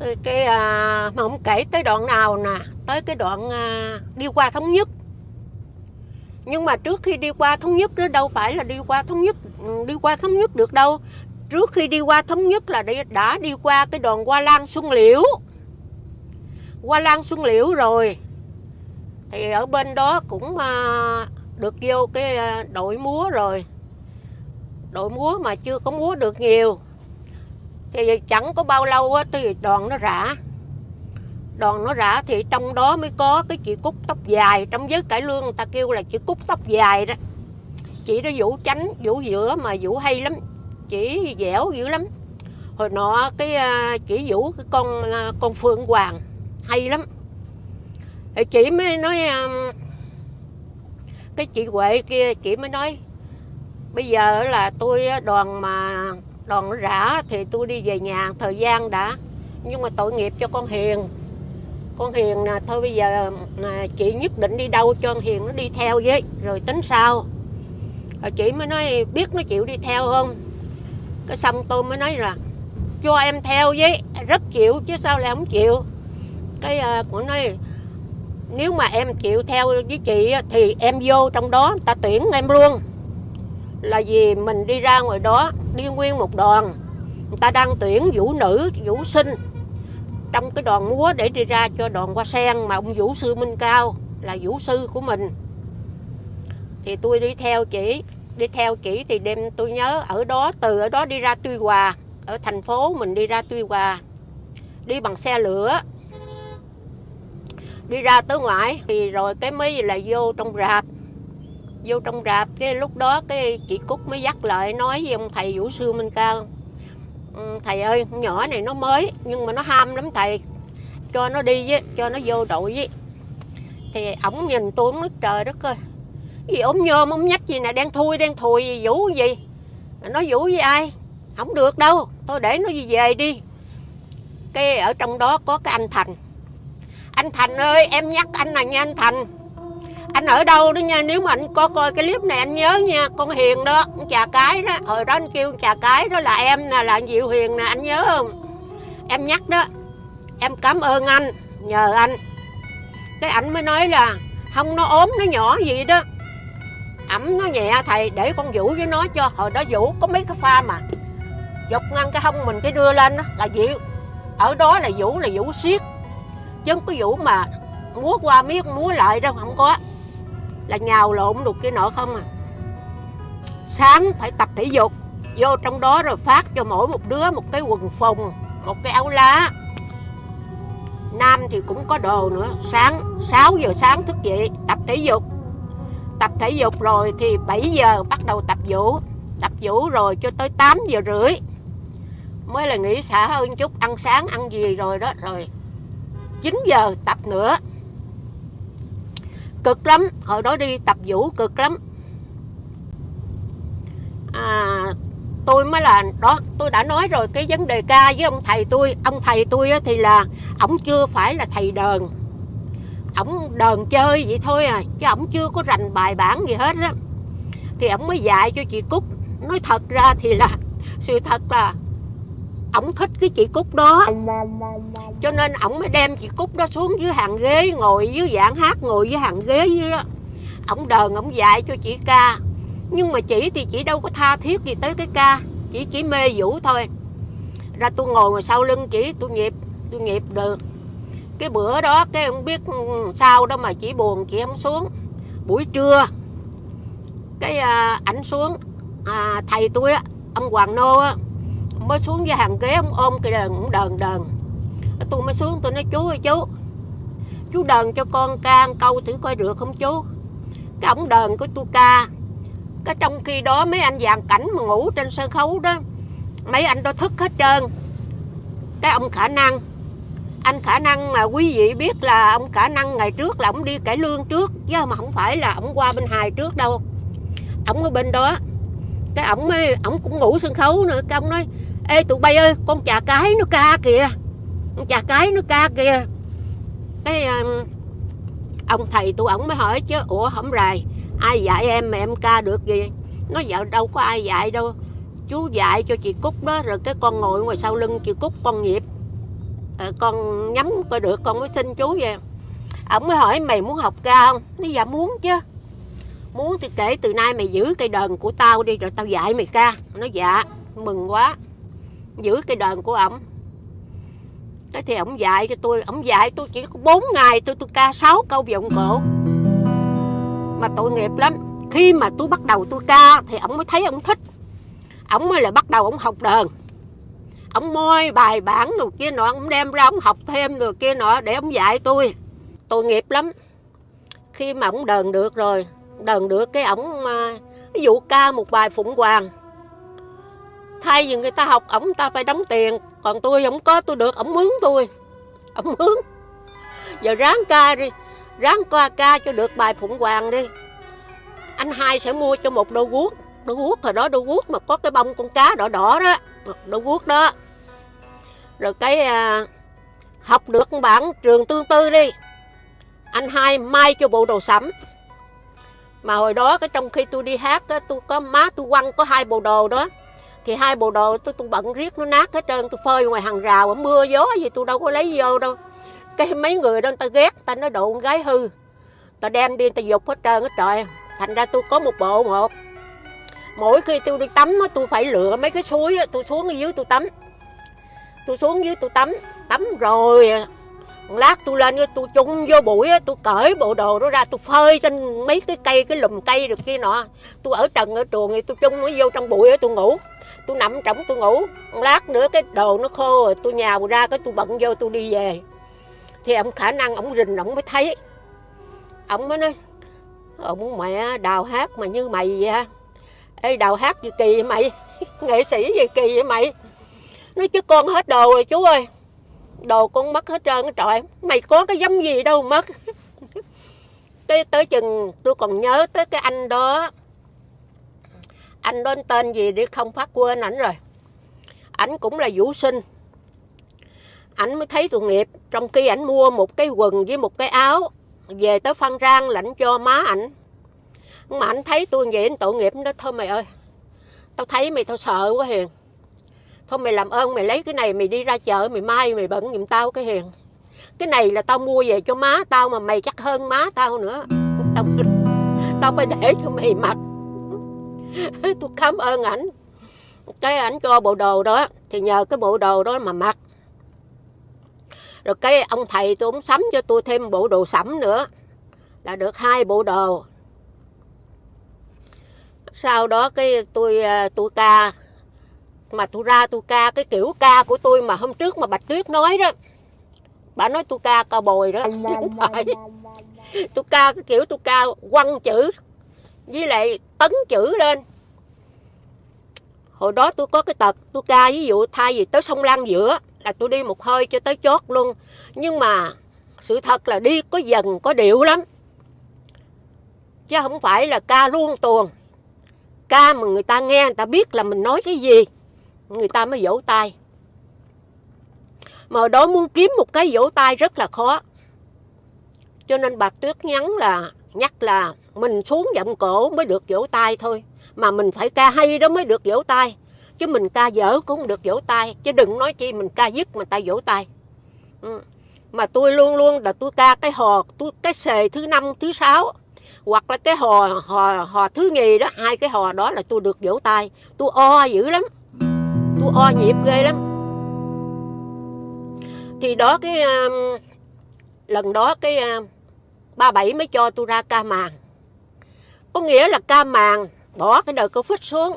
tới cái à, mà không kể tới đoạn nào nè tới cái đoạn à, đi qua thống nhất. Nhưng mà trước khi đi qua thống nhất đó đâu phải là đi qua thống nhất đi qua thống nhất được đâu. Trước khi đi qua thống nhất là đi, đã đi qua cái đoạn qua Lan Xuân Liễu. Qua Lan Xuân Liễu rồi. Thì ở bên đó cũng à, được vô cái à, đội múa rồi. Đội múa mà chưa có múa được nhiều thì chẳng có bao lâu á, thì đoàn nó rã. Đoàn nó rã thì trong đó mới có cái chị cúc tóc dài. Trong giới cải lương người ta kêu là chị cúc tóc dài đó. Chị đó vũ chánh, vũ giữa mà vũ hay lắm. Chỉ dẻo dữ lắm. Hồi nọ cái à, chị chỉ vũ, cái con à, con phương hoàng hay lắm. Thì chị mới nói à, cái chị huệ kia, chị mới nói, bây giờ là tôi đoàn mà đoàn rã thì tôi đi về nhà thời gian đã. Nhưng mà tội nghiệp cho con hiền. Con hiền nè thôi bây giờ à, chị nhất định đi đâu cho con hiền nó đi theo với rồi tính sao rồi chị mới nói biết nó chịu đi theo không? Cái xong tôi mới nói là cho em theo với rất chịu chứ sao lại không chịu? Cái ờ, à, cũng nói nếu mà em chịu theo với chị thì em vô trong đó người ta tuyển em luôn là vì mình đi ra ngoài đó, đi nguyên một đoàn. Người ta đang tuyển vũ nữ, vũ sinh trong cái đoàn múa để đi ra cho đoàn hoa sen mà ông vũ sư minh cao là vũ sư của mình. Thì tôi đi theo chỉ, đi theo chỉ thì đêm tôi nhớ ở đó, từ ở đó đi ra tuy hòa, ở thành phố mình đi ra tuy hòa, đi bằng xe lửa, đi ra tới ngoại thì rồi cái mới là vô trong rạp vô trong rạp, cái lúc đó cái chị cúc mới dắt lại, nói với ông thầy vũ sư minh cao ừ, thầy ơi, con nhỏ này nó mới, nhưng mà nó ham lắm thầy, cho nó đi với, cho nó vô đội với. Thì ổng nhìn tôi, ổng nói, trời đất ơi, cái gì ốm nhôm ốm nhách gì nè, đen thui, đen thùi, gì vũ gì? Nó vũ với ai? Không được đâu, thôi để nó về đi. Cái ở trong đó có cái anh thành. Anh thành ơi, em nhắc anh là nha anh thành anh ở đâu đó nha, nếu mà anh có coi cái clip này anh nhớ nha, con hiền đó, con trà cái đó. Hồi đó anh kêu con trà cái đó là em nè, là diệu hiền nè, anh nhớ không? Em nhắc đó, em cảm ơn anh, nhờ anh. Cái ảnh mới nói là không nó ốm, nó nhỏ gì đó. Ẩm nó nhẹ, thầy, để con vũ với nó cho, hồi đó vũ có mấy cái pha mà dọc ngăn cái hông mình cái đưa lên đó, là diệu. Ở đó là vũ là vũ siết, chứ không có vũ mà múa qua miết múa lại đâu, không có là nhào lộn được cái nọ không à. Sáng phải tập thể dục, vô trong đó rồi phát cho mỗi một đứa một cái quần phồng một cái áo lá. Nam thì cũng có đồ nữa, sáng 6 giờ sáng thức dậy, tập thể dục. Tập thể dục rồi thì 7 giờ bắt đầu tập vũ tập vũ rồi cho tới 8 giờ rưỡi mới là nghỉ xả hơn chút, ăn sáng, ăn gì rồi đó, rồi 9 giờ tập nữa cực lắm. Hồi đó đi tập vũ cực lắm. À, tôi mới là đó tôi đã nói rồi cái vấn đề ca với ông thầy tôi. Ông thầy tôi á thì là ổng chưa phải là thầy đờn. Ổng đờn chơi vậy thôi à chứ ổng chưa có rành bài bản gì hết á. Thì ổng mới dạy cho chị cúc. Nói thật ra thì là sự thật là ổng thích cái chị cúc đó. Cho nên ổng mới đem chị cúc đó xuống dưới hàng ghế ngồi dưới dạng hát ngồi dưới hàng ghế dưới đó. Ổng đờn ổng dạy cho chị ca. Nhưng mà chị thì chị đâu có tha thiết gì tới cái ca. Chỉ chỉ mê vũ thôi. Ra tôi ngồi ngoài sau lưng chị tôi nghiệp, tôi nghiệp được. Cái bữa đó cái không biết ừ, sao đó mà chị buồn chị không xuống. Buổi trưa cái à, ảnh xuống. À, thầy tôi á ông hoàng nô á mới xuống với hàng ghế, ông ôm cái đờn cũng đờn đờn. Tôi mới xuống, tôi nói, chú ơi, chú chú đờn cho con ca câu thử coi được không chú? Cái ổng đờn của tôi ca. Cái trong khi đó mấy anh dàn cảnh mà ngủ trên sân khấu đó, mấy anh đó thức hết trơn. Cái ông khả năng, anh khả năng mà quý vị biết là ông khả năng ngày trước là ông đi cải lương trước, chứ mà không phải là ông qua bên hài trước đâu. Ổng ở bên đó, cái ổng mới, ổng cũng ngủ sân khấu nữa, cái ông nói ê tụi bay ơi con chà cái nó ca kìa. Con chà cái nó ca kìa. Cái um, ông thầy tụi ổng mới hỏi chứ ủa không rài ai dạy em mà em ca được gì nó dạo đâu có ai dạy đâu chú dạy cho chị cúc đó rồi cái con ngồi ngoài sau lưng chị cúc con nhịp à, ờ, con nhắm coi được con mới xin chú về. Ổng mới hỏi mày muốn học ca không? Nó dạ muốn chứ. Muốn thì kể từ nay mày giữ cây đờn của tao đi rồi tao dạy mày ca. Nó dạ mừng quá giữ cây đờn của ổng cái thì ổng dạy cho tôi ổng dạy tôi chỉ có 4 ngày, tôi tôi ca 6 câu vọng cổ. Mà tội nghiệp lắm. Khi mà tôi bắt đầu tôi ca thì ổng mới thấy ổng thích. Ổng mới là bắt đầu ổng học đờn ổng môi bài bản đồ kia nọ ổng đem ra ổng học thêm rồi kia nọ để ổng dạy tôi. Tội nghiệp lắm. Khi mà ổng đờn được rồi đờn được cái ổng à, ví dụ ca một bài phụng hoàng thay vì người ta học ổng ta phải đóng tiền. Còn tôi không có tôi được ổng mướn tôi. Ổng mướn. Giờ ráng ca đi. Ráng qua ca cho được bài phụng hoàng đi. Anh hai sẽ mua cho một đôi guốc. Đôi guốc hồi đó đôi guốc mà có cái bông con cá đỏ đỏ đó. Đôi guốc đó. Rồi cái à, học được bản trường tương tư đi. Anh hai may cho bộ đồ sẫm mà hồi đó cái trong khi tôi đi hát á, tôi có má tôi quăng có hai bộ đồ đó thì hai bộ đồ tôi tôi bận riết nó nát hết trơn, tôi phơi ngoài hàng rào mưa gió gì tôi đâu có lấy vô đâu. Cái mấy người đó người ta ghét ta nói đồ con gái hư. Ta đem đi ta dục hết trơn hết trời. Thành ra tôi có một bộ một mỗi khi tôi đi tắm tôi phải lựa mấy cái suối tôi xuống ở dưới tôi tắm. Tôi xuống dưới tôi tắm tắm rồi lát tôi lên tôi chung vô bụi tôi cởi bộ đồ đó ra, tôi phơi trên mấy cái cây, cái lùm cây được kia nọ. Tôi ở trần, ở trường thì tôi chung nó vô trong bụi tôi ngủ tôi nằm trong tôi ngủ lát nữa cái đồ nó khô rồi tôi nhào ra cái tôi bận vô tôi đi về. Thì ông khả năng ông rình ông mới thấy. Ông mới nói, ông mẹ, đào hát mà như mày vậy ha ê, đào hát gì kỳ vậy mày? Nghệ sĩ gì kỳ vậy mày? Nói, chứ con hết đồ rồi chú ơi. Đồ con mất hết trơn trời. Mày có cái giống gì đâu mất. Tới tới chừng tôi còn nhớ tới cái anh đó anh đó tên gì đi không phát quên ảnh rồi. Ảnh cũng là vũ sinh. Ảnh mới thấy tội nghiệp trong khi ảnh mua một cái quần với một cái áo về tới phan rang lãnh cho má ảnh. Mà ảnh thấy tôi vậy anh tội nghiệp đó thôi mày ơi tao thấy mày tao sợ quá hiền. Thôi mày làm ơn mày lấy cái này mày đi ra chợ mày mai mày bận giùm tao cái hiền. Cái này là tao mua về cho má tao mà mày chắc hơn má tao nữa. Tao, tao phải để cho mày mặc. tôi cảm ơn ảnh. Cái ảnh cho bộ đồ đó thì nhờ cái bộ đồ đó mà mặc. Rồi cái ông thầy tôi cũng sắm cho tôi thêm bộ đồ sẫm nữa là được hai bộ đồ. Sau đó cái tôi à, tôi ca mà tôi ra tôi ca cái kiểu ca của tôi mà hôm trước mà bạch tuyết nói đó. Bà nói tôi ca cao bồi đó. Không phải. tôi ca cái kiểu tôi ca quăng chữ với lại tấn chữ lên. Hồi đó tôi có cái tật, tôi ca ví dụ thay vì tới sông Lan giữa là tôi đi một hơi cho tới chót luôn. Nhưng mà sự thật là đi có dần, có điệu lắm. Chứ không phải là ca luôn tuồng. Ca mà người ta nghe, người ta biết là mình nói cái gì, người ta mới vỗ tay. Mà đó muốn kiếm một cái vỗ tay rất là khó. Cho nên bà tuyết nhắn là nhắc là mình xuống giọng cổ mới được vỗ tay thôi. Mà mình phải ca hay đó mới được vỗ tay. Chứ mình ca dở cũng được vỗ tay. Chứ đừng nói chi mình ca dứt mà ta vỗ tay. Ừ. mà tôi luôn luôn là tôi ca cái hò tôi cái xề thứ năm thứ sáu. Hoặc là cái hò hò hò thứ nhì đó hai cái hò đó là tôi được vỗ tay. Tôi o dữ lắm. Tôi o nhịp ghê lắm. Thì đó cái uh, lần đó cái uh, ba bảy mới cho tôi ra ca màng. Có nghĩa là ca màng, bỏ cái đời covid xuống.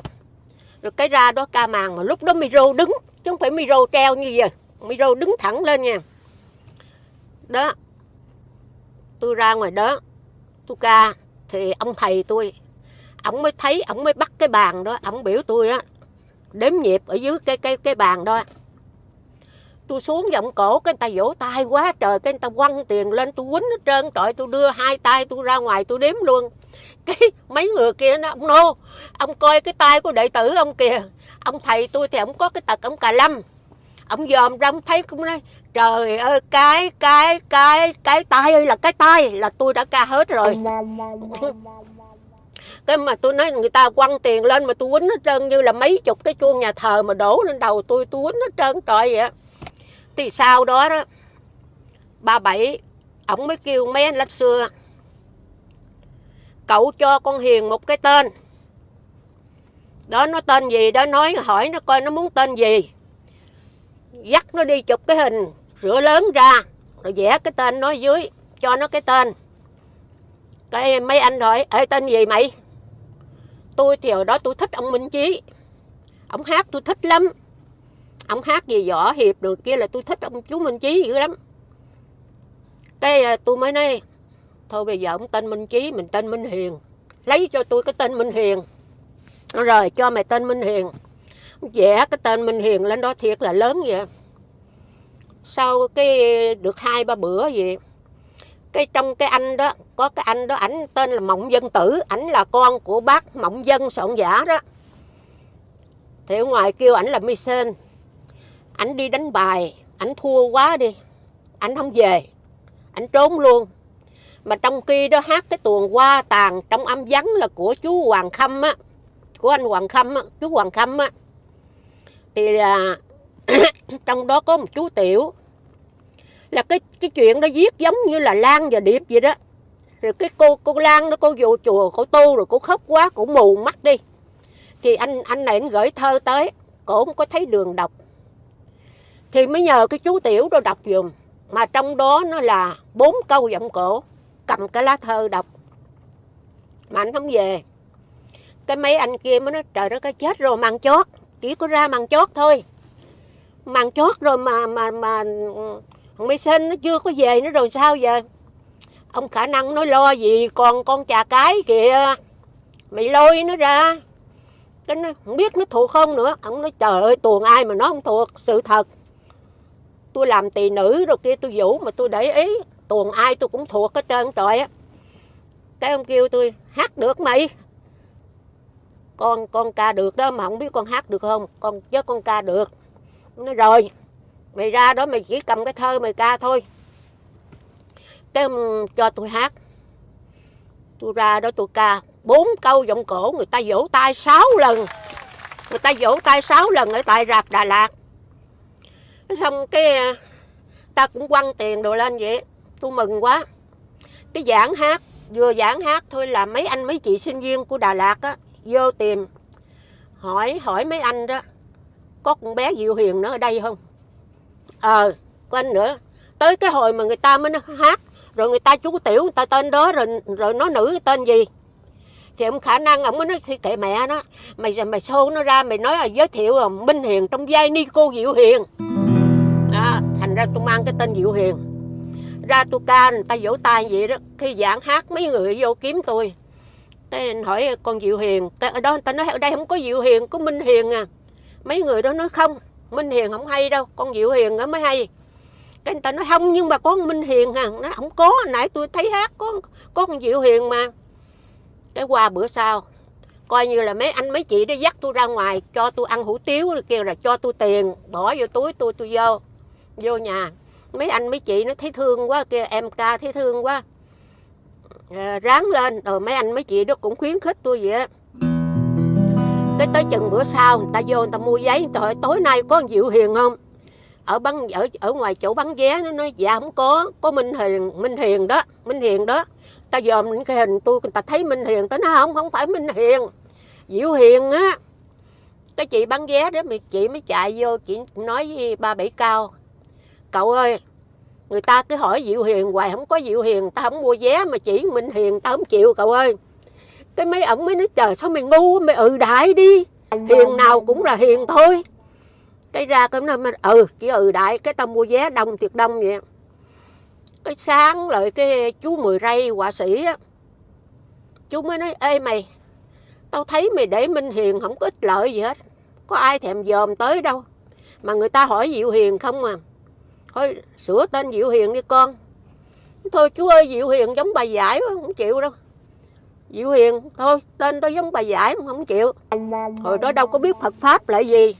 Rồi cái ra đó ca màng mà lúc đó micro đứng, chứ không phải micro treo như vậy. Micro đứng thẳng lên nha. Đó, tôi ra ngoài đó, tôi ca, thì ông thầy tôi, ông mới thấy, ông mới bắt cái bàn đó, ông biểu tôi á, đếm nhịp ở dưới cái cái cái bàn đó tôi xuống giọng cổ, cái người ta vỗ tay quá trời, cái người ta quăng tiền lên, tôi quýnh hết trơn, trời tôi đưa hai tay tôi ra ngoài tôi đếm luôn. Cái mấy người kia nó ông nô ông coi cái tay của đệ tử ông kìa, ông thầy tôi thì ông có cái tật ông cà lâm. Ông dòm ra ông thấy cũng nói, trời ơi, cái cái cái cái tay ơi, là cái tay là tôi đã ca hết rồi. Cái mà tôi nói người ta quăng tiền lên mà tôi quýnh hết trơn, như là mấy chục cái chuông nhà thờ mà đổ lên đầu tôi tôi quýnh hết trơn, trời vậy thì sau đó đó, ba bảy, ổng mới kêu mấy anh lách xưa, cậu cho con hiền một cái tên. Đó, nó tên gì đó, nói, hỏi nó coi nó muốn tên gì. Dắt nó đi chụp cái hình rửa lớn ra, rồi vẽ cái tên nó dưới, cho nó cái tên. Cái mấy anh hỏi, ê, tên gì mày? Tôi thì hồi đó tôi thích ông minh chí. Ông hát tôi thích lắm ông hát gì võ hiệp được, kia là tôi thích ông chú minh chí dữ lắm. Cái à, tôi mới nói, thôi bây giờ ông tên minh chí, mình tên minh hiền. Lấy cho tôi cái tên minh hiền. Rồi, cho mày tên minh hiền. Vẽ cái tên minh hiền lên đó thiệt là lớn vậy. Sau cái, được hai ba bữa gì cái trong cái anh đó, có cái anh đó, ảnh tên là mộng dân tử, ảnh là con của bác mộng dân soạn giả đó. Thì ở ngoài kêu ảnh là mi sen ảnh đi đánh bài, ảnh thua quá đi. Ảnh không về, ảnh trốn luôn. Mà trong khi đó hát cái tuồng qua tàn trong âm vắng là của chú hoàng khâm á, của anh hoàng khâm á, chú hoàng khâm á. Thì là trong đó có một chú tiểu. Là cái cái chuyện đó viết giống như là Lan và Điệp vậy đó. Rồi cái cô cô Lan nó cô vô chùa, cô tu rồi cô khóc quá, cô mù mắt đi. Thì anh anh này anh gửi thơ tới cổ không có thấy đường đọc thì mới nhờ cái chú tiểu đó đọc dùm. Mà trong đó nó là bốn câu giọng cổ. Cầm cái lá thơ đọc. Mà anh không về. Cái mấy anh kia mới nói, trời nó cái chết rồi mang chót. Chỉ có ra mang chót thôi. Mang chót rồi mà mà mà thằng Mỹ Sinh nó chưa có về nữa rồi sao giờ? Ông khả năng nói lo gì, còn con trà cái kìa. Mày lôi nó ra. Cái nó không biết nó thuộc không nữa. Ông nói, trời ơi, tuồng ai mà nó không thuộc, sự thật tôi làm tỳ nữ rồi kia, tôi vũ mà tôi để ý tuồng ai tôi cũng thuộc hết trơn trời á. Cái ông kêu tôi, hát được mày. Con con ca được đó mà không biết con hát được không? Con chứ con ca được. Nó rồi, mày ra đó mày chỉ cầm cái thơ mày ca thôi. Cái cho tôi hát. Tôi ra đó tôi ca bốn câu giọng cổ, người ta vỗ tay sáu lần. Người ta vỗ tay sáu lần ở tại rạp Đà Lạt xong cái à, ta cũng quăng tiền đồ lên vậy. Tôi mừng quá. Cái giảng hát, vừa giảng hát thôi là mấy anh mấy chị sinh viên của Đà Lạt á, vô tìm. Hỏi hỏi mấy anh đó, có con bé Diệu Hiền nữa ở đây không? Ờ có anh nữa. Tới cái hồi mà người ta mới hát, rồi người ta chú tiểu, người ta tên đó, rồi rồi nó nữ tên gì? Thì ông khả năng ông mới nói, thì kệ mẹ nó, mày mày xô nó ra, mày nói là giới thiệu là minh hiền trong vai ni cô diệu hiền thành ra, tôi mang cái tên diệu hiền. Ra tôi ca, người ta vỗ tay vậy đó, khi giảng hát, mấy người vô kiếm tôi. Cái anh hỏi, con diệu hiền? Ở đó, người ta nói, ở đây không có diệu hiền, có minh hiền à. Mấy người đó nói, không, Minh Hiền không hay đâu, con Diệu Hiền nó mới hay. Cái người ta nói, không, nhưng mà có Minh Hiền à. Nó, không có nãy tôi thấy hát có có con Diệu Hiền mà. Cái qua bữa sau, coi như là mấy anh, mấy chị đó dắt tôi ra ngoài, cho tôi ăn hủ tiếu, kêu là cho tôi tiền, bỏ vô túi tôi tôi vô vô nhà. Mấy anh mấy chị nó thấy thương quá kia em ca thấy thương quá. À, ráng lên. Rồi mấy anh mấy chị đó cũng khuyến khích tôi vậy á. Cái tới chừng bữa sau người ta vô người ta mua giấy. Trời tối nay có con Diệu Hiền không? Ở bắn ở ở ngoài chỗ bán vé nó nói dạ không có. Có Minh Hiền Minh Hiền đó Minh Hiền đó. Ta dòm những cái hình tôi người ta thấy Minh Hiền tới nó không không phải Minh Hiền. Diệu Hiền á. Cái chị bán vé đó mà chị mới chạy vô chị nói với ba bảy cao cậu ơi, người ta cứ hỏi Diệu Hiền hoài, không có Diệu Hiền ta không mua vé mà chỉ Minh Hiền ta không chịu cậu ơi. Cái mấy ổng mới nói, trời, sao mày ngu mày ừ đại đi. Hiền nào cũng là hiền thôi. Cái ra cái nó ừ chỉ ừ đại, cái tao mua vé đông thiệt đông vậy. Cái sáng lại cái chú mười ray họa sĩ á, chú mới nói, ê mày, tao thấy mày để minh hiền không có ích lợi gì hết, có ai thèm dòm tới đâu. Mà người ta hỏi diệu hiền không à thôi sửa tên diệu hiền đi con. Thôi chú ơi diệu hiền giống bài giải mà không chịu đâu. Diệu Hiền thôi tên đó giống bà giải mà không chịu. Hồi đó đâu có biết Phật pháp là gì.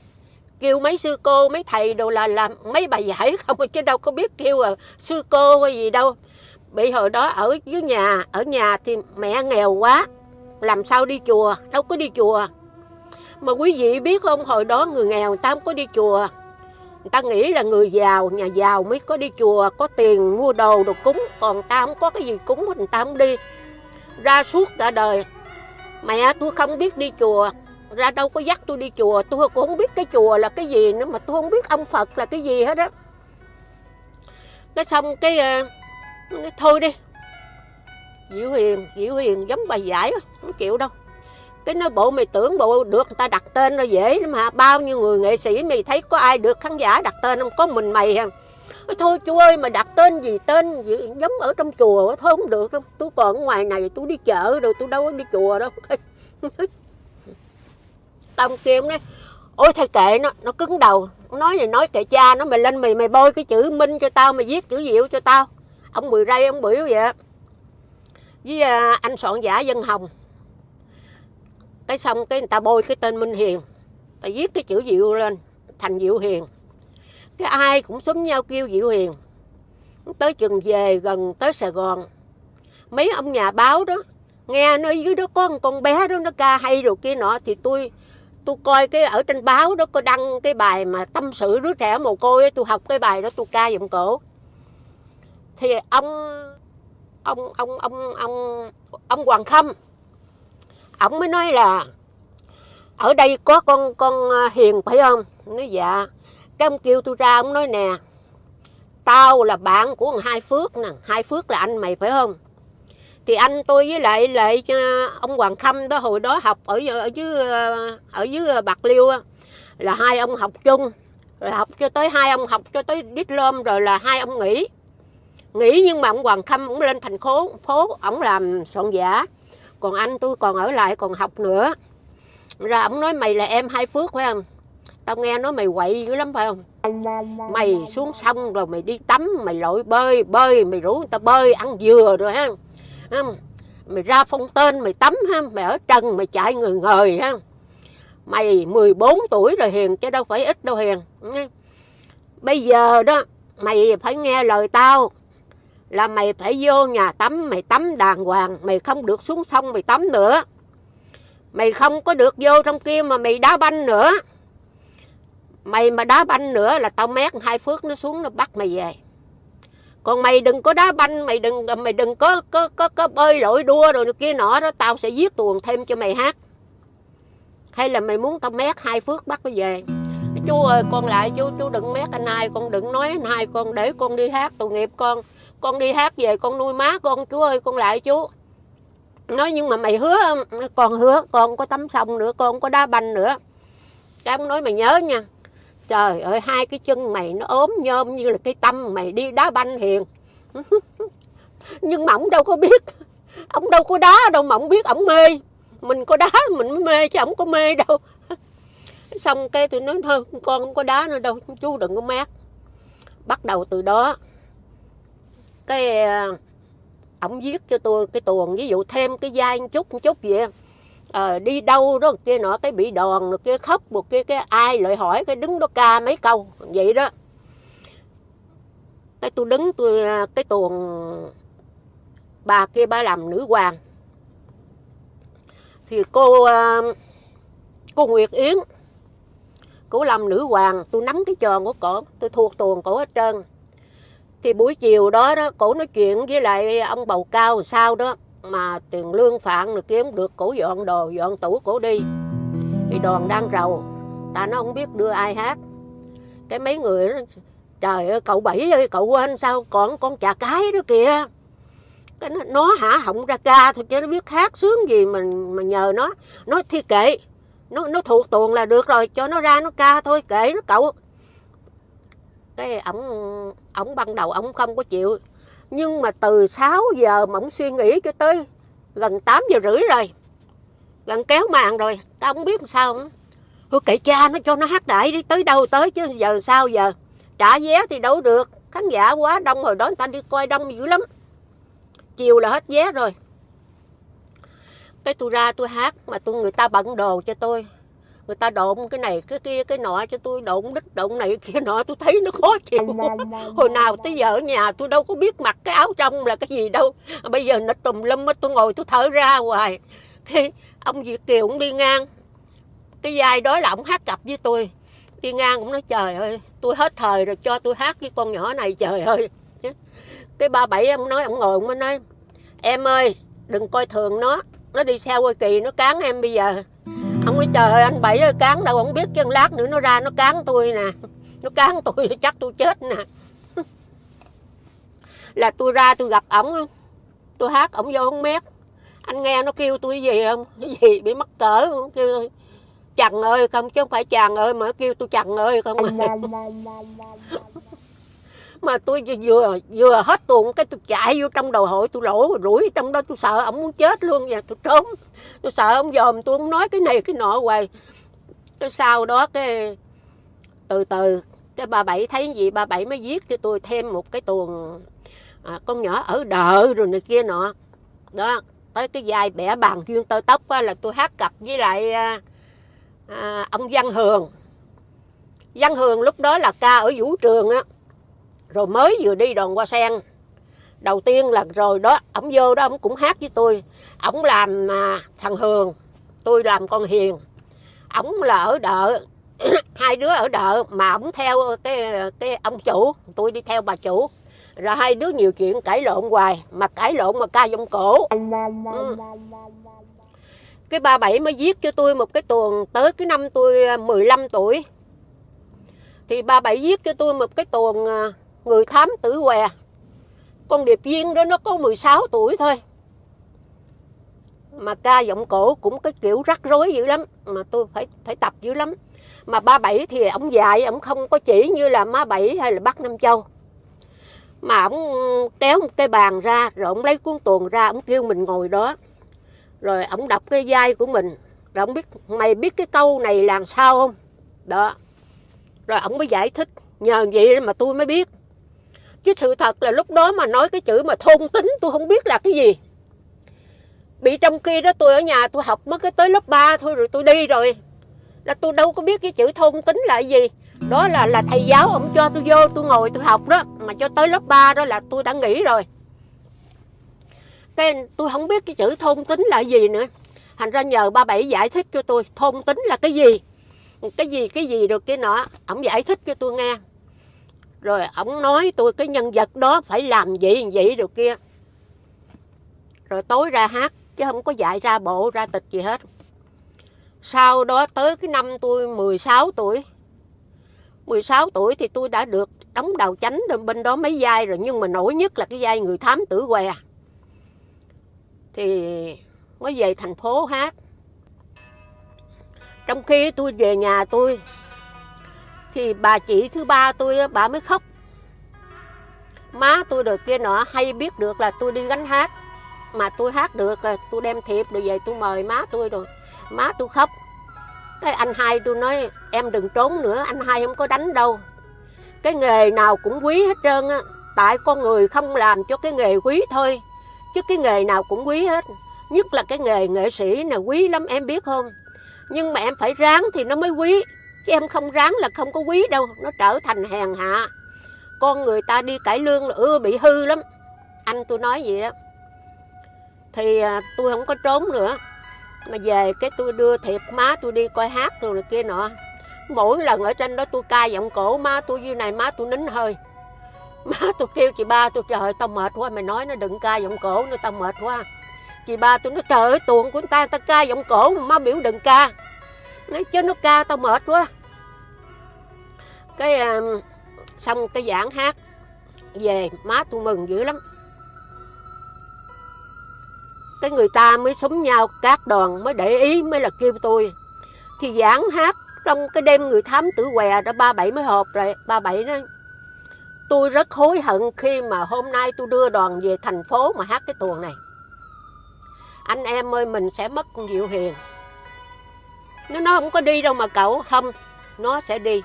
Kêu mấy sư cô mấy thầy đồ là làm mấy bà giải không chứ đâu có biết kêu à, sư cô hay gì đâu. Bị hồi đó ở dưới nhà ở nhà thì mẹ nghèo quá. Làm sao đi chùa đâu có đi chùa. Mà quý vị biết không hồi đó người nghèo người ta không có đi chùa người ta nghĩ là người giàu, nhà giàu mới có đi chùa, có tiền mua đồ đồ cúng, còn ta không có cái gì cúng người ta không đi. Ra suốt cả đời. Mẹ, tôi không biết đi chùa. Ra đâu có dắt tôi đi chùa. Tôi cũng không biết cái chùa là cái gì nữa, mà tôi không biết ông phật là cái gì hết á. Cái xong cái ờ, thôi đi. Diệu hiền diệu hiền, giống bài giải không chịu đâu cái nói bộ mày tưởng bộ được người ta đặt tên nó dễ lắm mà bao nhiêu người nghệ sĩ mày thấy có ai được khán giả đặt tên không? Có mình mày hả? Thôi chú ơi mà đặt tên gì tên gì, giống ở trong chùa thôi không được đâu. Tôi còn ở ngoài này tôi đi chợ rồi tôi đâu có đi chùa đâu. Tao kia nói ôi thầy kệ nó nó cứng đầu. Nói này nói kệ cha nó mày lên mày mày bôi cái chữ minh cho tao mày viết chữ diệu cho tao. Ông mười ray ông biểu vậy với à, anh soạn giả dân hồng cái xong cái người ta bôi cái tên minh hiền. Ta viết cái chữ diệu lên, thành diệu hiền. Cái ai cũng xúm nhau kêu diệu hiền. Tới chừng về gần tới sài gòn. Mấy ông nhà báo đó, nghe nơi dưới đó có một con bé đó, nó ca hay rồi kia nọ, thì tôi tôi coi cái ở trên báo đó có đăng cái bài mà tâm sự đứa trẻ mồ côi tôi học cái bài đó, tôi ca giọng cổ. Thì ông ông ông ông ông ông Hoàng Khâm ông mới nói là, ở đây có con con à, hiền, phải không? Nói dạ. Cái ông kêu tôi ra, ông nói nè, tao là bạn của hai phước nè, hai phước là anh mày, phải không? Thì anh tôi với lại lại à, ông Hoàng Khâm đó, hồi đó học ở ở dưới à, ở dưới Bạc Liêu là hai ông học chung, rồi học cho tới, hai ông học cho tới diplom rồi là hai ông nghỉ. Nghỉ nhưng mà ông Hoàng Khâm cũng lên thành phố phố ổng làm soạn giả còn anh, tôi còn ở lại còn học nữa. Ra ổng nói, mày là em hai phước, phải không? Tao nghe nói mày quậy dữ lắm, phải không? Mày xuống sông rồi mày đi tắm, mày lội bơi bơi, mày rủ người ta bơi, ăn dừa rồi ha mày ra phong tên, mày tắm ha mày ở trần, mày chạy người ngời ha mày 14 tuổi rồi hiền chứ đâu phải ít đâu hiền bây giờ đó, mày phải nghe lời tao là mày phải vô nhà tắm mày tắm đàng hoàng mày không được xuống sông mày tắm nữa. Mày không có được vô trong kia mà mày đá banh nữa. Mày mà đá banh nữa là tao mét hai phước nó xuống nó bắt mày về. Còn mày đừng có đá banh mày đừng mày đừng có có có, có bơi lội đua rồi kia nọ đó tao sẽ giết tuồng thêm cho mày hát. Hay là mày muốn tao mét hai phước bắt mày về. Chú ơi con lại chú chú đừng mét anh hai con đừng nói anh hai con để con đi hát tội nghiệp con con đi hát về con nuôi má con chú ơi, con lại chú nói nhưng mà mày hứa con hứa con có tắm sông nữa con có đá banh nữa. Cái ông nói mày nhớ nha, trời ơi, hai cái chân mày nó ốm nhôm như là cái tâm mày đi đá banh hiền. Nhưng mà ông đâu có biết, ông đâu có đá đâu mà ông biết ông mê. Mình có đá mình mới mê chứ ông có mê đâu. Xong cái tôi nói, thôi, con không có đá nữa đâu, chú đừng có mát. Bắt đầu từ đó cái ờ, ổng viết cho tôi cái tuồng ví dụ thêm cái dai một chút một chút vậy. À, đi đâu đó kia nọ cái bị đòn rồi kia khóc một kia cái ai lại hỏi cái đứng đó ca mấy câu vậy đó. Cái tôi đứng tôi ờ, cái tuồng bà kia bà làm nữ hoàng. Thì cô cô Nguyệt Yến cô làm nữ hoàng tôi nắm cái tròn của cổ tôi thuộc tuồng cổ hết trơn thì buổi chiều đó đó cổ nói chuyện với lại ông bầu cao sao đó mà tiền lương phạn được kiếm được cổ dọn đồ dọn tủ cổ đi. Thì đoàn đang rầu ta nó không biết đưa ai hát. Cái mấy người đó, trời ơi cậu bảy ơi cậu quên sao còn con chà cái đó kìa. Cái nó, nó hả họng ra ca thôi chứ nó biết hát sướng gì mình mà nhờ nó. Nó thi kệ nó nó thuộc tuồng là được rồi cho nó ra nó ca thôi kệ nó cậu cái ổng ổng ban đầu ổng không có chịu. Nhưng mà từ 6 giờ mà ổng suy nghĩ cho tới gần 8 giờ rưỡi rồi, gần kéo màn rồi, tao không biết sao nữa. thôi kệ cha nó, cho nó hát đại đi, tới đâu tới chứ, giờ sao giờ? Trả vé thì đâu được, khán giả quá đông rồi, đó người ta đi coi đông dữ lắm. Chiều là hết vé rồi. Cái tôi ra tôi hát mà tôi, người ta bận đồ cho tôi người ta độn cái này cái kia cái nọ cho tôi độn đít độn này kia nọ tôi thấy nó khó chịu. Hồi nào tới giờ ở nhà tôi đâu có biết mặc cái áo trong là cái gì đâu. Bây giờ nó tùm lum tôi ngồi tôi thở ra hoài. Khi ông Việt Kiều cũng đi ngang. Cái vai đó là ông hát cặp với tôi. Đi ngang cũng nói trời ơi tôi hết thời rồi cho tôi hát với con nhỏ này trời ơi. Cái ba bảy ông nói ông ngồi ông mới nói em ơi đừng coi thường nó nó đi xe qua kỳ nó cán em bây giờ ông nói trời ơi anh bảy ơi cán đâu không biết chân lát nữa nó ra nó cán tôi nè. Nó cán tôi chắc tôi chết nè. Là tôi ra tôi gặp ổng tôi hát ổng vô không mét anh nghe nó kêu tôi gì không? Cái gì bị mắc cỡ không? Kêu tôi chằn ơi không chứ không phải chàng ơi mà kêu tôi chằn ơi không mà tôi vừa vừa hết tuồng cái tôi chạy vô trong đầu hội tôi lỗ rủi trong đó tôi sợ ông muốn chết luôn và tôi trốn. Tôi sợ ông dòm tôi không nói cái này cái nọ hoài. Cái sau đó cái từ từ cái bà bảy thấy gì bà bảy mới viết cho tôi thêm một cái tuồng à, con nhỏ ở đợ rồi này kia nọ. Đó tới cái vai bẻ bàn duyên tơ tóc á, là tôi hát cặp với lại à, à, ông văn hường. Văn hường lúc đó là ca ở vũ trường á rồi mới vừa đi đoàn qua sen. Đầu tiên là rồi đó ổng vô đó ổng cũng hát với tôi. Ổng làm à, thằng hường tôi làm con hiền. Ổng là ở đợ hai đứa ở đợ mà ổng theo cái cái ông chủ tôi đi theo bà chủ. Rồi hai đứa nhiều chuyện cãi lộn hoài mà cãi lộn mà ca giọng cổ. Ừ. cái ba bảy mới viết cho tôi một cái tuồng tới cái năm tôi à, 15 tuổi. Thì ba bảy viết cho tôi một cái tuồng à, người thám tử què? Con điệp viên đó nó có 16 tuổi thôi. Mà ca giọng cổ cũng cái kiểu rắc rối dữ lắm, mà tôi phải phải tập dữ lắm. Mà ba bảy thì ông dạy, ông không có chỉ như là má bảy hay là bác nam châu. Mà ông kéo một cái bàn ra, rồi ông lấy cuốn tuồng ra, ông kêu mình ngồi đó. Rồi ông đọc cái vai của mình, rồi ông biết, mày biết cái câu này làm sao không? Đó. Rồi ông mới giải thích, nhờ vậy mà tôi mới biết chứ sự thật là lúc đó mà nói cái chữ mà thôn tính tôi không biết là cái gì. Bị trong kia đó tôi ở nhà tôi học mất cái tới lớp 3 thôi rồi tôi đi rồi. Là tôi đâu có biết cái chữ thôn tính là gì. Đó là là thầy giáo ông cho tôi vô tôi ngồi tôi học đó. Mà cho tới lớp 3 đó là tôi đã nghỉ rồi. Cái tôi không biết cái chữ thôn tính là gì nữa. Thành ra nhờ ba bảy giải thích cho tôi thôn tính là cái gì. Cái gì cái gì được cái nọ. Ông giải thích cho tôi nghe rồi ổng nói tôi, cái nhân vật đó phải làm vậy vậy được kia. Rồi tối ra hát, chứ không có dạy ra bộ, ra tịch gì hết. Sau đó tới cái năm tôi 16 tuổi. 16 tuổi thì tôi đã được đóng đầu chánh bên đó mấy vai rồi, nhưng mà nổi nhất là cái vai người thám tử què. Thì mới về thành phố hát. Trong khi tôi về nhà tôi thì bà chị thứ ba tôi, bà mới khóc. Má tôi được kia nọ hay biết được là tôi đi gánh hát. Mà tôi hát được là tôi đem thiệp rồi về tôi mời má tôi rồi. Má tôi khóc. Cái anh hai tôi nói, em đừng trốn nữa, anh hai không có đánh đâu. Cái nghề nào cũng quý hết trơn á. Tại con người không làm cho cái nghề quý thôi. Chứ cái nghề nào cũng quý hết. Nhất là cái nghề nghệ sĩ này, quý lắm, em biết không? Nhưng mà em phải ráng thì nó mới quý chứ em không ráng là không có quý đâu nó trở thành hèn hạ. Con người ta đi cải lương là ưa bị hư lắm. Anh tôi nói vậy đó. Thì à, tôi không có trốn nữa. Mà về cái tôi đưa thiệp má tôi đi coi hát rồi kia nọ. Mỗi lần ở trên đó tôi ca giọng cổ má tôi như này má tôi nín hơi. Má tôi kêu chị ba tôi trời ơi tao mệt quá mày nói nó đừng ca giọng cổ nữa tao mệt quá. Chị ba tôi nói trời ơi tuồng của người ta ta ca giọng cổ mà má biểu đừng ca nói chứ nó ca tao mệt quá. Cái um, xong cái giảng hát về má tôi mừng dữ lắm. Cái người ta mới súng nhau các đoàn mới để ý mới là kêu tôi. Thì giảng hát trong cái đêm người thám tử què đã ba bảy mới họp rồi ba bảy đó tôi rất hối hận khi mà hôm nay tôi đưa đoàn về thành phố mà hát cái tuồng này. Anh em ơi mình sẽ mất con diệu hiền nó nó không có đi đâu mà cậu không nó sẽ đi.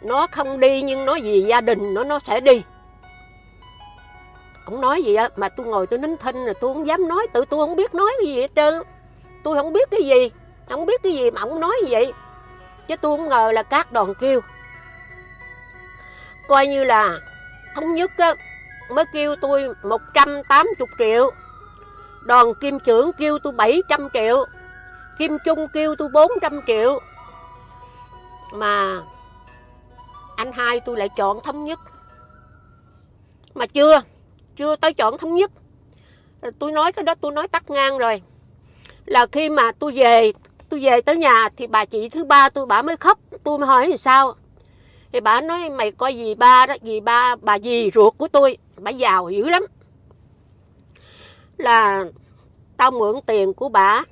Nó không đi nhưng nó vì gia đình nó nó sẽ đi. Ông nói gì á, mà tôi ngồi tôi nín thinh là tôi không dám nói, tự tôi không biết nói cái gì hết trơn. Tôi không biết cái gì, không biết cái gì mà ông nói vậy. Chứ tôi không ngờ là các đoàn kêu. Coi như là thống nhất á, mới kêu tôi 180 triệu. Đoàn kim trưởng kêu tôi 700 triệu kim trung kêu tôi 400 triệu. Mà anh hai tôi lại chọn thống nhất. Mà chưa chưa tới chọn thống nhất. Tôi nói cái đó tôi nói tắt ngang rồi. Là khi mà tôi về tôi về tới nhà thì bà chị thứ ba tôi bà mới khóc. Tôi mới hỏi thì sao? Thì bà nói, mày coi gì ba đó gì ba, bà gì ruột của tôi. Bà giàu dữ lắm. Là tao mượn tiền của bà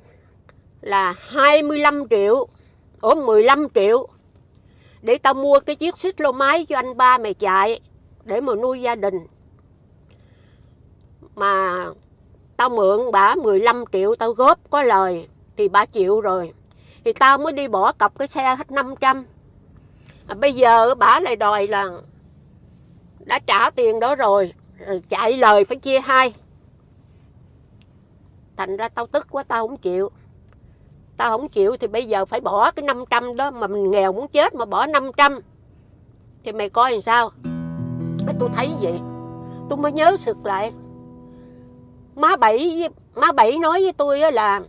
là 25 triệu. Ủa 15 triệu. Để tao mua cái chiếc xích lô máy cho anh ba mày chạy để mà nuôi gia đình. Mà tao mượn bà 15 triệu tao góp có lời thì bà chịu rồi. Thì tao mới đi bỏ cọc cái xe hết 500 à, bây giờ bà lại đòi là đã trả tiền đó rồi chạy lời phải chia hai. Thành ra tao tức quá tao không chịu tao không chịu thì bây giờ phải bỏ cái 500 đó mà mình nghèo muốn chết mà bỏ 500 thì mày coi làm sao? Tôi thấy vậy tôi mới nhớ sực lại. Má bảy má bảy nói với tôi là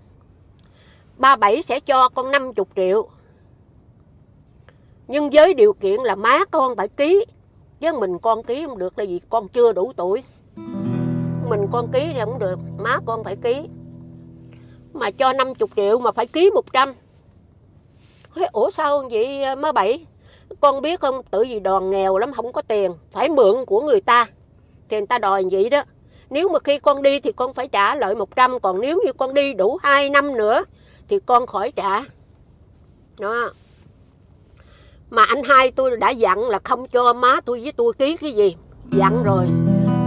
ba bảy sẽ cho con 50 triệu. Nhưng với điều kiện là má con phải ký. Chứ mình con ký không được là vì con chưa đủ tuổi. Mình con ký thì không được, má con phải ký mà cho 50 triệu mà phải ký 100 Thế, ủa sao vậy à, má bảy? Con biết không tự vì đoàn nghèo lắm không có tiền phải mượn của người ta. Thì người ta đòi vậy đó. Nếu mà khi con đi thì con phải trả lợi 100 còn nếu như con đi đủ 2 năm nữa thì con khỏi trả. Đó. Mà anh hai tôi đã dặn là không cho má tôi với tôi ký cái gì. Dặn rồi.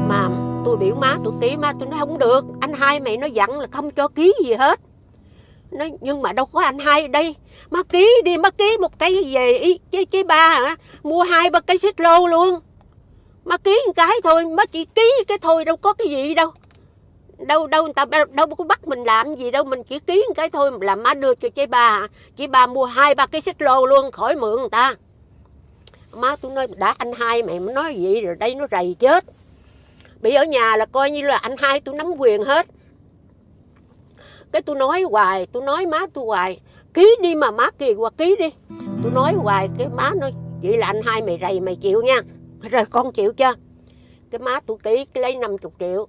Mà tôi biểu má tôi tí má tôi nói không được. Anh hai mày nó dặn là không cho ký gì hết. Nói nhưng mà đâu có anh hai ở đây. Má ký đi, má ký một cái về ý chứ chứ ba hả? Mua hai ba cái xích lô luôn. Má ký một cái thôi, má chỉ ký cái thôi, đâu có cái gì đâu. Đâu đâu người ta, đâu có bắt mình làm gì đâu, mình chỉ ký một cái thôi là má đưa cho chị ba chị ba mua hai ba cái xích lô luôn, khỏi mượn người ta. Má tôi nói đã anh hai mày mới nói vậy rồi, đây nó rầy chết bị ở nhà là coi như là anh hai tôi nắm quyền hết. Cái tôi nói hoài, tôi nói má tôi hoài, ký đi mà má kỳ qua ký đi. Tôi nói hoài, cái má nói, vậy là anh hai mày rầy mày chịu nha. Rồi con chịu chưa? Cái má tôi ký, cái lấy 50 triệu,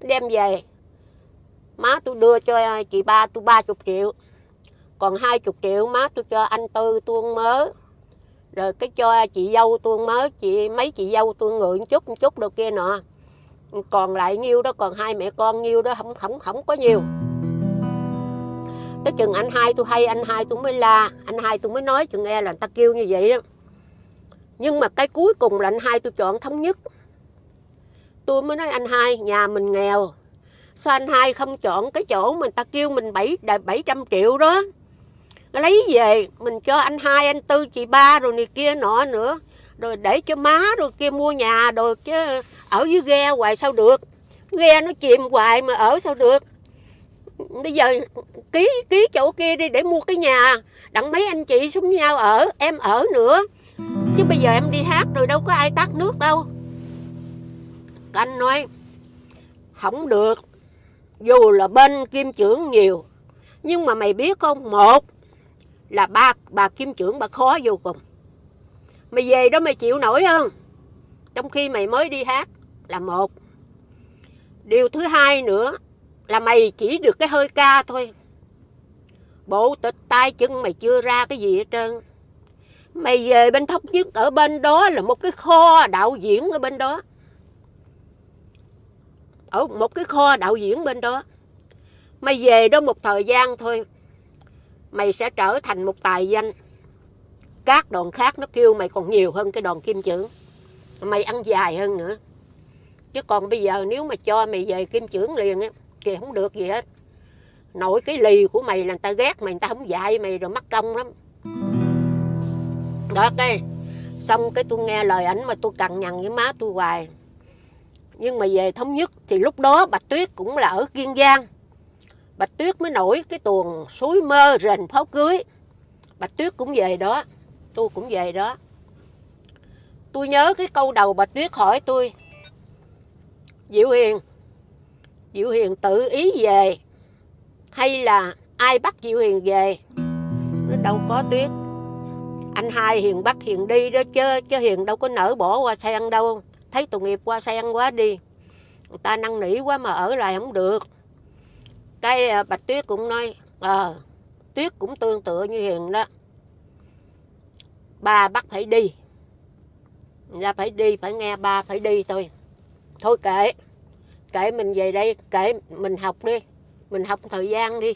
đem về. Má tôi đưa cho chị ba tôi 30 triệu, còn 20 triệu má tôi cho anh tư tôi mớ. Rồi cái cho chị dâu tôi mớ, chị mấy chị dâu tôi ngượng chút, một chút đâu kia nọ còn lại nhiêu đó, còn hai mẹ con nhiêu đó, không không không có nhiều. Tới chừng anh hai tôi hay, anh hai tôi mới la, anh hai tôi mới nói chừng nghe là người ta kêu như vậy đó. Nhưng mà cái cuối cùng là anh hai tôi chọn thống nhất. Tôi mới nói anh hai, nhà mình nghèo. Sao anh hai không chọn cái chỗ mình ta kêu mình bảy bảy trăm triệu đó? Lấy về, mình cho anh hai, anh tư, chị ba, rồi này kia nọ nữa. Rồi để cho má, rồi kia mua nhà rồi chứ ở dưới ghe hoài sao được? Ghe nó chìm hoài mà ở sao được? Bây giờ ký ký chỗ kia đi để mua cái nhà. Đặng mấy anh chị xuống nhau ở, em ở nữa. Chứ bây giờ em đi hát rồi đâu có ai tắt nước đâu. Anh nói, không được, dù là bên kim trưởng nhiều, nhưng mà mày biết không, một là ba, bà kim trưởng bà khó vô cùng. Mày về đó mày chịu nổi không trong khi mày mới đi hát là một. Điều thứ hai nữa là mày chỉ được cái hơi ca thôi. Bộ tịch tay chân mày chưa ra cái gì hết trơn. Mày về bên thống nhất, ở bên đó là một cái kho đạo diễn ở bên đó. Ở một cái kho đạo diễn bên đó. Mày về đó một thời gian thôi, mày sẽ trở thành một tài danh. Các đoàn khác nó kêu mày còn nhiều hơn cái đoàn kim chữ. Mày ăn dài hơn nữa chứ còn bây giờ nếu mà cho mày về kim trưởng liền á, thì không được gì hết. Nổi cái lì của mày là người ta ghét mày, người ta không dạy mày rồi mắc công lắm. Đó cái xong cái tôi nghe lời ảnh mà tôi cằn nhằn với má tôi hoài. Nhưng mà về thống nhất thì lúc đó bạch tuyết cũng là ở kiên giang. Bạch tuyết mới nổi cái tuồng suối mơ rền pháo cưới. Bạch tuyết cũng về đó. Tôi cũng về đó. Tôi nhớ cái câu đầu bạch tuyết hỏi tôi diệu hiền. Diệu hiền tự ý về, hay là ai bắt diệu hiền về, nó đâu có tuyết. Anh hai hiền bắt hiền đi đó chứ chứ hiền đâu có nở bỏ qua sen đâu. Thấy tội nghiệp qua sen quá đi. Người ta năn nỉ quá mà ở lại không được. Cái à, bạch tuyết cũng nói ờ tuyết cũng tương tự như hiền đó. Ba bắt phải đi. Ra phải đi, phải nghe ba phải đi thôi thôi kệ. Kệ mình về đây, kệ mình học đi. Mình học thời gian đi.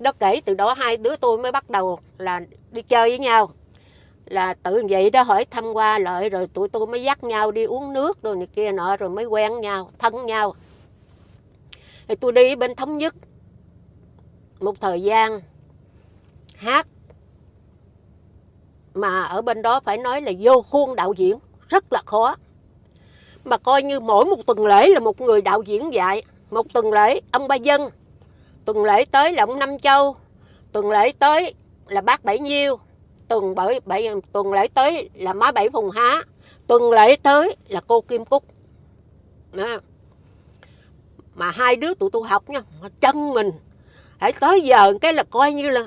Đó kể từ đó hai đứa tôi mới bắt đầu là đi chơi với nhau. Là tự vậy đó hỏi thăm qua lợi rồi tụi tôi mới dắt nhau đi uống nước rồi này kia nọ, rồi mới quen nhau, thân nhau. Thì tôi đi bên thống nhất. Một thời gian, hát. Mà ở bên đó phải nói là vô khuôn đạo diễn, rất là khó mà coi như mỗi một tuần lễ là một người đạo diễn dạy. Một tuần lễ ông ba dân. Tuần lễ tới là ông năm châu. Tuần lễ tới là bác bảy nhiêu. Tuần bảy, bảy tuần lễ tới là má bảy phùng há. Tuần lễ tới là cô kim cúc. Đó. mà hai đứa tụi tôi học nha chân mình. Hãy tới giờ cái là coi như là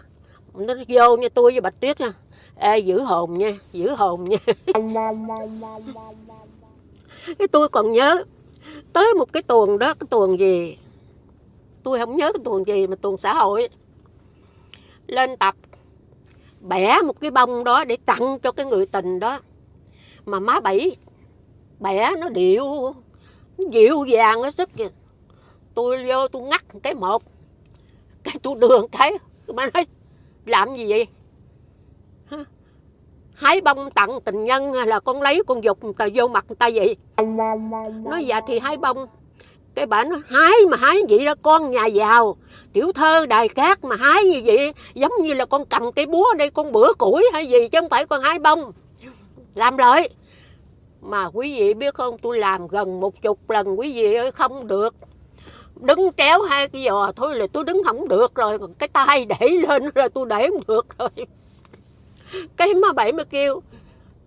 nó vô nha tôi với bạch tuyết nha. Ê, giữ hồn nha giữ hồn nha cái tôi còn nhớ, tới một cái tuần đó, cái tuần gì? Tôi không nhớ cái tuần gì mà tuần xã hội. Lên tập, bẻ một cái bông đó để tặng cho cái người tình đó. Mà má bảy, bẻ nó điệu, nó dịu dàng, nó sức kìa tôi vô, tôi ngắt cái một. Cái tôi đường cái mà nói, làm gì vậy? Hái bông tặng tình nhân là con lấy con dục người ta vô mặt người ta vậy? Nói dạ thì hái bông. Cái bà nói, hái mà hái vậy đó, con nhà giàu. Tiểu thơ đài cát mà hái như vậy, giống như là con cầm cái búa đây, con bữa củi hay gì, chứ không phải con hái bông. Làm lợi. Mà quý vị biết không, tôi làm gần một chục lần, quý vị ơi, không được. Đứng kéo hai cái giò thôi là tôi đứng không được rồi, còn cái tay để lên rồi tôi để không được rồi. Cái má bảy mới kêu,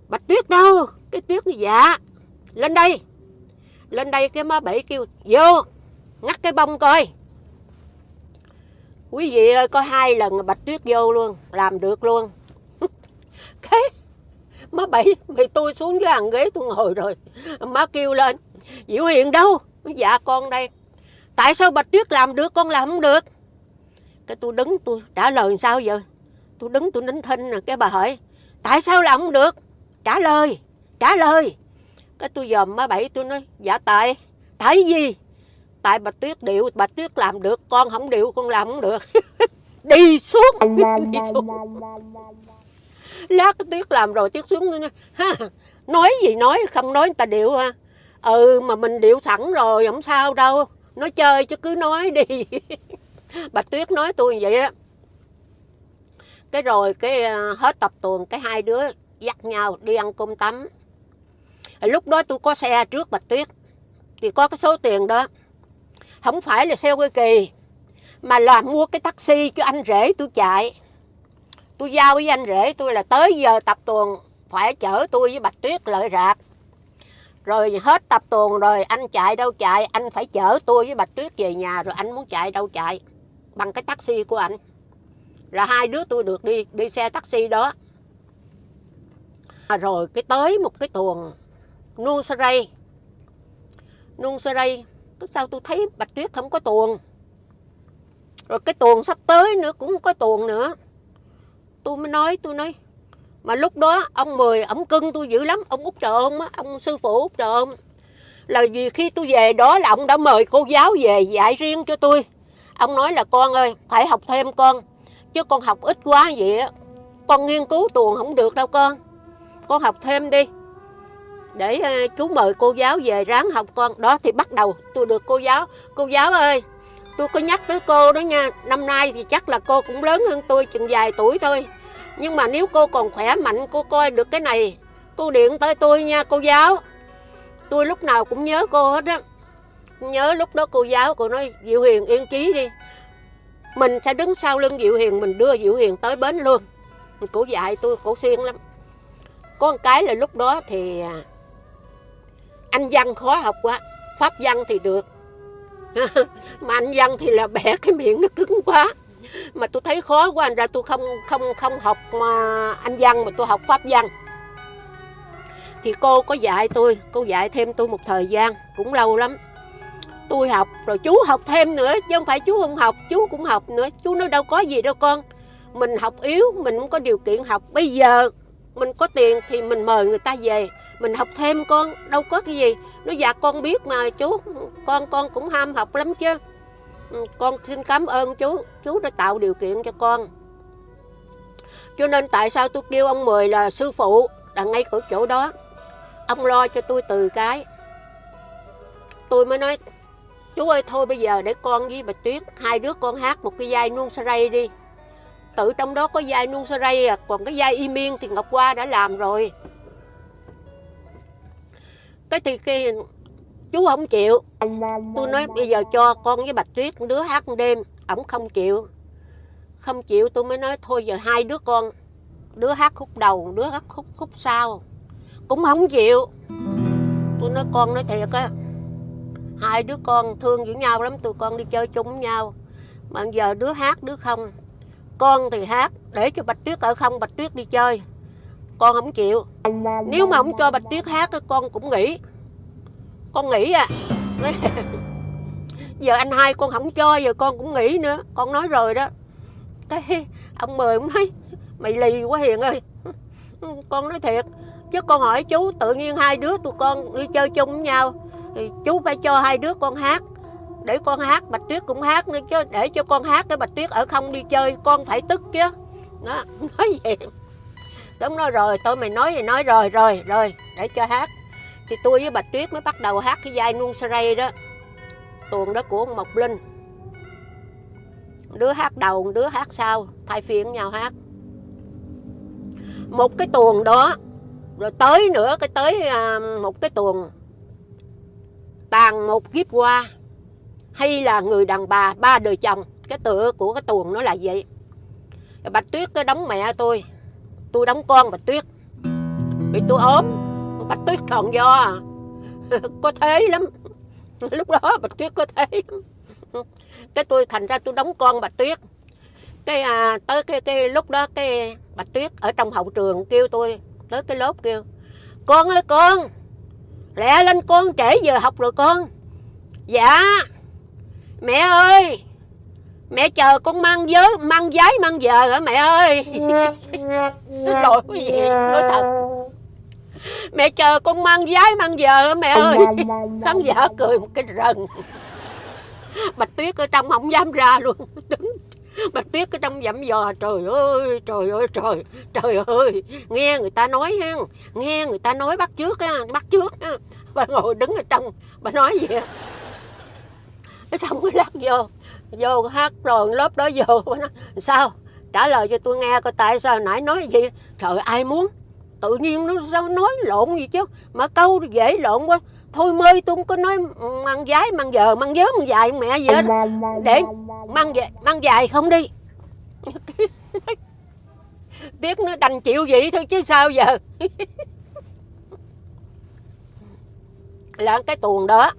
bạch tuyết đâu? Cái tuyết dạ lên đây. Lên đây cái má bảy kêu vô ngắt cái bông coi. Quý vị ơi có hai lần bạch tuyết vô luôn làm được luôn. Thế, má bảy mày tôi xuống dưới hàng ghế tôi ngồi rồi má kêu lên diệu hiền đâu? Dạ con đây. Tại sao bạch tuyết làm được con làm không được? Cái tôi đứng tôi trả lời sao giờ? Tôi đứng tôi nín thinh nè, cái bà hỏi tại sao làm không được? Trả lời trả lời cái tôi dòm má bảy tôi nói dạ tại tại gì? Tại bạch tuyết điệu bạch tuyết làm được con không điệu con làm không được. Đi xuống đi xuống. lát cái tuyết làm rồi tuyết xuống nói, ha, nói gì nói không nói người ta điệu ha ừ mà mình điệu sẵn rồi không sao đâu. Nói chơi chứ cứ nói đi. Bạch tuyết nói tôi vậy á. Cái rồi cái ờ, hết tập tuần cái hai đứa dắt nhau đi ăn cơm tắm lúc đó tôi có xe trước bạch tuyết. Thì có cái số tiền đó. Không phải là xe quê kỳ mà là mua cái taxi cho anh rể tôi chạy. Tôi giao với anh rể tôi là tới giờ tập tuần phải chở tôi với bạch tuyết lợi rạp rồi hết tập tuần rồi anh chạy đâu chạy anh phải chở tôi với bạch tuyết về nhà rồi anh muốn chạy đâu chạy bằng cái taxi của anh. Là hai đứa tôi được đi đi xe taxi đó. À, rồi cái tới một cái tuần nuông saray nuông saray sao tôi thấy bạch tuyết không có tuồng. Rồi cái tuồng sắp tới nữa cũng có tuồng nữa. Tôi mới nói, tôi nói, mà lúc đó ông mười, ông cưng tôi dữ lắm, ông út trộm á, ông sư phụ út trộm. Là vì khi tôi về đó là ông đã mời cô giáo về dạy riêng cho tôi. Ông nói là, con ơi, phải học thêm con, chứ con học ít quá vậy á. Con nghiên cứu tuồng không được đâu con. Con học thêm đi để ờ, chú mời cô giáo về ráng học con. Đó thì bắt đầu, tôi được cô giáo. Cô giáo ơi, tôi có nhắc tới cô đó nha. Năm nay thì chắc là cô cũng lớn hơn tôi chừng vài tuổi thôi. Nhưng mà nếu cô còn khỏe mạnh, cô coi được cái này. Cô điện tới tôi nha, cô giáo. Tôi lúc nào cũng nhớ cô hết á. Nhớ lúc đó cô giáo, cô nói, diệu hiền, yên trí đi. Mình sẽ đứng sau lưng diệu hiền, mình đưa diệu hiền tới bến luôn. Cổ dạy tôi cổ xuyên lắm. Có một cái là lúc đó thì à, anh văn khó học quá. Pháp văn thì được. Mà anh văn thì là bẻ cái miệng nó cứng quá. Mà tôi thấy khó quá anh ra tôi không không không học mà anh văn mà tôi học pháp văn. Thì cô có dạy tôi, cô dạy thêm tôi một thời gian, cũng lâu lắm. Tôi học, rồi chú học thêm nữa, chứ không phải chú không học, chú cũng học nữa. Chú nói đâu có gì đâu con. Mình học yếu, mình không có điều kiện học. Bây giờ mình có tiền thì mình mời người ta về mình học thêm con, đâu có cái gì. Nó dạ con biết mà, chú, con con cũng ham học lắm chứ. Ừ, con xin cảm ơn chú. Chú đã tạo điều kiện cho con. Cho nên tại sao tôi kêu ông mười là sư phụ, là ngay cửa chỗ đó. Ông lo cho tôi từ cái. Tôi mới nói, chú ơi, thôi bây giờ để con với bà tuyết, hai đứa con hát một cái vai nuông sa ray đi. Tự trong đó có vai nuông sa ray à còn cái vai y miên thì ngọc hoa đã làm rồi cái thì cái chú không chịu. Tôi nói bây giờ cho con với bạch tuyết đứa hát đêm, ổng không chịu. Không chịu tôi mới nói thôi giờ hai đứa con, đứa hát khúc đầu, đứa hát khúc khúc sau. Cũng không chịu. Tôi nói con nói thiệt á, hai đứa con thương với nhau lắm, tụi con đi chơi chung với nhau. Mà giờ đứa hát đứa không, con thì hát để cho bạch tuyết ở không, bạch tuyết đi chơi con không chịu. Nếu mà không cho bạch tuyết hát thì con cũng nghỉ con nghỉ à. Giờ anh hai con không cho, giờ con cũng nghỉ nữa. Con nói rồi đó. Cái ông mời ông nói, mày lì quá hiền ơi. Con nói thiệt. Chứ con hỏi chú, tự nhiên hai đứa tụi con đi chơi chung với nhau, thì chú phải cho hai đứa con hát. Để con hát, bạch tuyết cũng hát nữa chứ. Để cho con hát cái bạch tuyết ở không đi chơi, con phải tức chứ. Đó, nói vậy đúng nói rồi, tôi mày nói thì nói, rồi rồi rồi, để cho hát. Thì tôi với bạch tuyết mới bắt đầu hát cái vai nuông saray đó. Tuồng đó của ông mộc linh. Đứa hát đầu, đứa hát sau, thay phiên nhau hát. Một cái tuồng đó, rồi tới nữa, cái tới à, một cái tuồng tàn một kiếp qua. Hay là người đàn bà, ba đời chồng. Cái tựa của cái tuồng nó là vậy. Bạch tuyết cái đóng mẹ tôi tôi đóng con bạch tuyết. Bị tôi ốm bạch tuyết tròn do có thế lắm. Lúc đó bạch tuyết có thế lắm. Cái tôi thành ra tôi đóng con bạch tuyết. Cái à, tới cái, cái lúc đó cái bạch tuyết ở trong hậu trường kêu tôi tới cái lớp kêu con ơi con lẹ lên con trễ giờ học rồi con. Dạ. Mẹ ơi mẹ chờ con mang giới mang giấy mang giờ hả mẹ ơi? Xin lỗi quý vị nói thật. Mẹ chờ con mang giấy mang giờ hả mẹ ơi? khán giả cười một cái rần. Bạch tuyết ở trong không dám ra luôn. Đứng. Bạch tuyết ở trong dặm dò trời ơi trời ơi trời trời ơi. Nghe người ta nói ha nghe người ta nói bắt trước ha bắt trước ha bà ngồi đứng ở trong bà nói gì cái xong mới lắc vô vô hát rồi lớp đó vô. Nó sao? Trả lời cho tôi nghe coi tại sao nãy nói gì. Trời, ai muốn? Tự nhiên nó sao nói lộn gì chứ? Mà câu dễ lộn quá. Thôi mơi tôi không có nói mang giái mang giờ mang vớ, mang dài mẹ gì hết. Để mang về, mang dài không đi. Tiếc nó đành chịu vậy thôi chứ sao giờ? Là cái tuồng đó.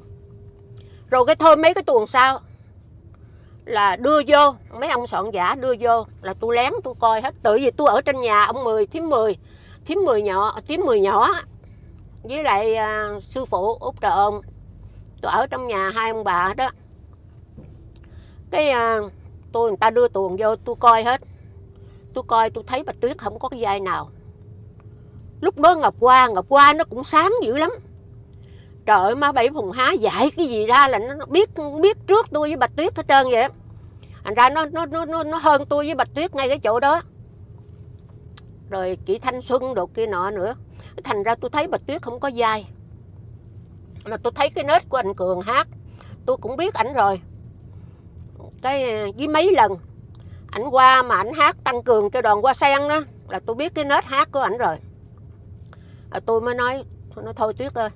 Rồi cái thôi mấy cái tuồng sau là đưa vô. Mấy ông soạn giả đưa vô là tôi lén tôi coi hết. Tự vì tôi ở trên nhà ông mười thím mười. Thím mười nhỏ thím mười nhỏ với lại à, sư phụ út trợ ông. Tôi ở trong nhà hai ông bà đó cái à, tôi người ta đưa tuồng vô tôi coi hết. Tôi coi tôi thấy bạch tuyết không có cái vai nào. Lúc đó ngọc hoa ngọc hoa nó cũng sáng dữ lắm trời ơi má bảy phùng há dạy cái gì ra là nó biết biết trước tôi với bạch tuyết hết trơn vậy. Thành ra nó nó nó nó hơn tôi với bạch tuyết ngay cái chỗ đó. Rồi chị thanh xuân đồ kia nọ nữa. Thành ra tôi thấy bạch tuyết không có dai. Mà tôi thấy cái nết của anh cường hát tôi cũng biết ảnh rồi. Cái với mấy lần ảnh qua mà ảnh hát tăng cường cho đoàn qua sen đó là tôi biết cái nết hát của ảnh rồi. À, tôi mới nói nó thôi tuyết ơi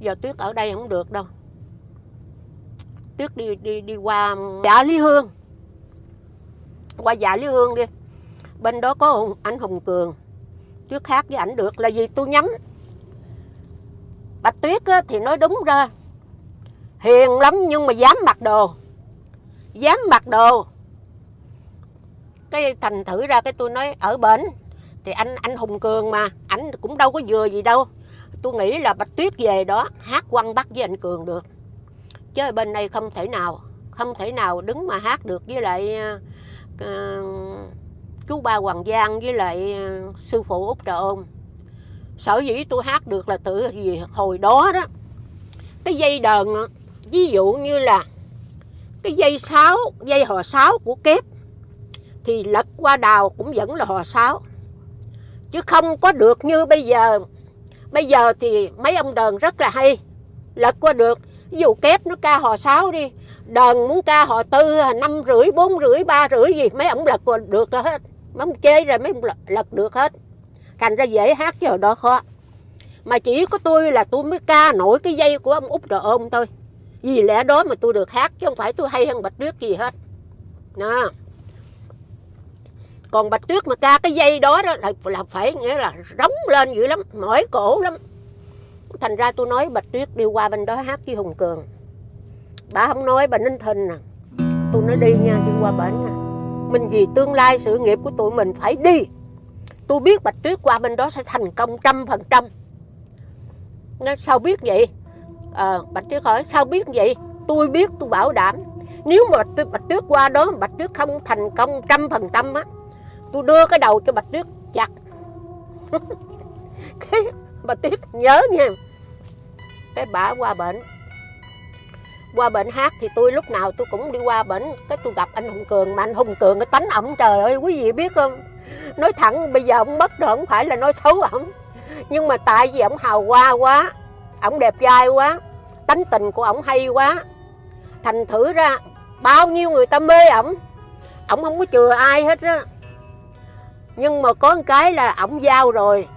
giờ tuyết ở đây không được đâu. Tuyết đi đi đi qua dạ lý hương. Qua dạ lý hương đi. Bên đó có anh hùng cường. Tuyết khác với ảnh được là vì tôi nhắm. Bạch tuyết á, thì nói đúng ra. Hiền lắm nhưng mà dám mặc đồ. Dám mặc đồ. Cái thành thử ra cái tôi nói ở bển thì anh anh hùng cường mà anh cũng đâu có vừa gì đâu tôi nghĩ là bạch tuyết về đó hát quăng bắt với anh cường được. Chứ bên đây không thể nào không thể nào đứng mà hát được với lại uh, chú ba hoàng giang với lại uh, sư phụ út trà ôn. Sở dĩ tôi hát được là từ vì hồi đó đó cái dây đờn ví dụ như là cái dây sáo dây hò sáo của kép thì lật qua đào cũng vẫn là hò sáo chứ không có được như bây giờ bây giờ thì mấy ông đờn rất là hay. Lật qua được, ví dụ kép nó ca họ 6 đi, đờn muốn ca họ tư, năm rưỡi, bốn rưỡi, ba rưỡi gì, mấy ông lật qua được rồi hết. Mấy ông chơi rồi mấy ông lật được hết. Thành ra dễ hát chứ đó khó. Mà chỉ có tôi là tôi mới ca nổi cái dây của ông út rồi ôm thôi. Vì lẽ đó mà tôi được hát, chứ không phải tôi hay hơn bạch tuyết gì hết. Đó còn bạch tuyết mà ca cái dây đó đó là, là phải nghĩa là rống lên dữ lắm mỏi cổ lắm. Thành ra tôi nói bạch tuyết đi qua bên đó hát với hùng cường. Bà không nói bà ninh thình à. nè tôi nói đi nha đi qua bển nha. Mình vì tương lai sự nghiệp của tụi mình phải đi. Tôi biết bạch tuyết qua bên đó sẽ thành công trăm phần trăm. Nó sao biết vậy? À, bạch tuyết hỏi sao biết vậy? Tôi biết tôi bảo đảm. Nếu mà bạch tuyết, bạch tuyết qua đó bạch tuyết không thành công trăm phần trăm á tôi đưa cái đầu cho bạch tuyết chặt. Cái bạch tuyết nhớ nha. Cái bà qua bệnh. Qua bệnh hát thì tôi lúc nào tôi cũng đi qua bệnh. Cái tôi gặp anh hùng cường mà anh hùng cường cái tánh ổng trời ơi, quý vị biết không? Nói thẳng, bây giờ ông mất rồi không phải là nói xấu ổng. Nhưng mà tại vì ổng hào hoa quá, ổng đẹp trai quá, tánh tình của ổng hay quá, thành thử ra bao nhiêu người ta mê ổng ổng không có chừa ai hết á nhưng mà có một cái là ổng giao rồi.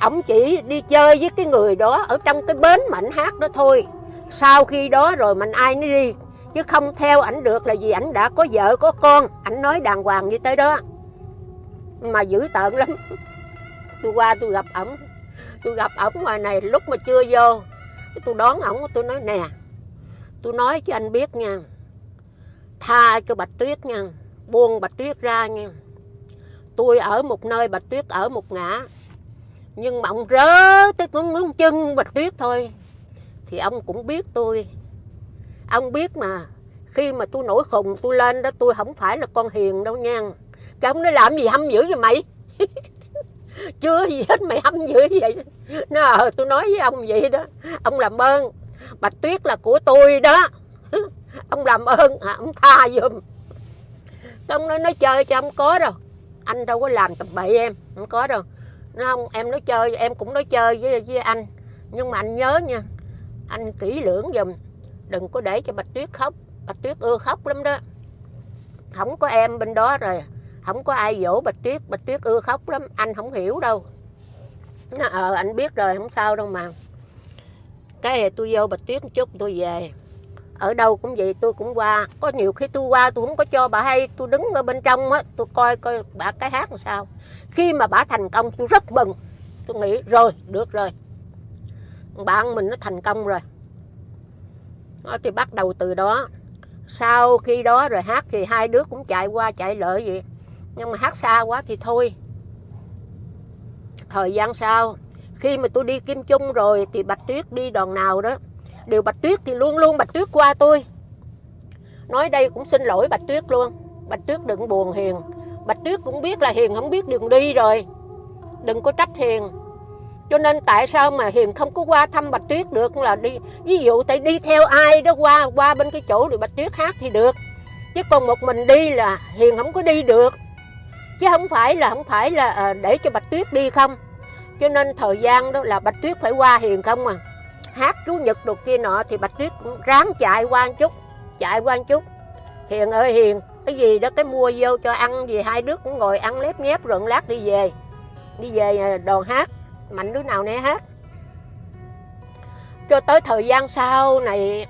Ổng chỉ đi chơi với cái người đó ở trong cái bến mà ảnh hát đó thôi. Sau khi đó rồi mình ai nó đi, chứ không theo ảnh được là vì ảnh đã có vợ, có con. Ảnh nói đàng hoàng như tới đó. Mà dữ tợn lắm. Tôi qua tôi gặp ổng. Tôi gặp ổng ngoài này lúc mà chưa vô. Tôi đón ổng, tôi nói, nè, tôi nói cho anh biết nha. Tha cho bạch tuyết nha. Buông bạch tuyết ra nha tôi ở một nơi bạch tuyết ở một ngã. Nhưng mà ông rớ tới ngón ngón chân bạch tuyết thôi. Thì ông cũng biết tôi. Ông biết mà, khi mà tôi nổi khùng, tôi lên đó, tôi không phải là con hiền đâu nha. Cái ông nói, làm gì hâm dữ vậy mày? Chưa gì hết mày hâm dữ vậy. Nó ờ tôi nói với ông vậy đó. Ông làm ơn. Bạch tuyết là của tôi đó. Ông làm ơn. À, ông tha giùm. Ông nói nói chơi cho ông có đâu anh đâu có làm tầm bậy em, không có đâu. Nó không, em nói chơi, em cũng nói chơi với với anh. Nhưng mà anh nhớ nha, anh kỹ lưỡng giùm. Đừng có để cho bạch tuyết khóc. Bạch tuyết ưa khóc lắm đó. Không có em bên đó rồi. Không có ai dỗ bạch tuyết. Bạch tuyết ưa khóc lắm. Anh không hiểu đâu. Nó ờ anh biết rồi, không sao đâu mà. Cái tôi vô bạch tuyết một chút, tôi về ở đâu cũng vậy tôi cũng qua. Có nhiều khi tôi qua tôi không có cho bà hay tôi đứng ở bên trong á tôi coi coi bà cái hát làm sao. Khi mà bà thành công tôi rất mừng. Tôi nghĩ rồi được rồi. Bạn mình nó thành công rồi. Đó, thì bắt đầu từ đó. Sau khi đó rồi hát thì hai đứa cũng chạy qua chạy lợi vậy. Nhưng mà hát xa quá thì thôi. Thời gian sau khi mà tôi đi kim chung rồi thì bạch tuyết đi đoàn nào đó điều bạch tuyết thì luôn luôn bạch tuyết qua tôi. Nói đây cũng xin lỗi bạch tuyết luôn. Bạch tuyết đừng buồn hiền. Bạch tuyết cũng biết là hiền không biết đường đi rồi. Đừng có trách hiền. Cho nên tại sao mà hiền không có qua thăm bạch tuyết được? Là đi, ví dụ tại đi theo ai đó qua qua bên cái chỗ được bạch tuyết hát thì được. Chứ còn một mình đi là hiền không có đi được. Chứ không phải là, không phải là ờ, để cho bạch tuyết đi không? Cho nên thời gian đó là bạch tuyết phải qua hiền không à? Hát chú nhật đồ kia nọ thì bạch tuyết cũng ráng chạy qua một chút chạy qua một chút. Hiền ơi hiền cái gì đó cái mua vô cho ăn gì hai đứa cũng ngồi ăn lép nhép rượn lát đi về. Đi về à, đoàn hát mạnh đứa nào nè hát cho tới thời gian sau này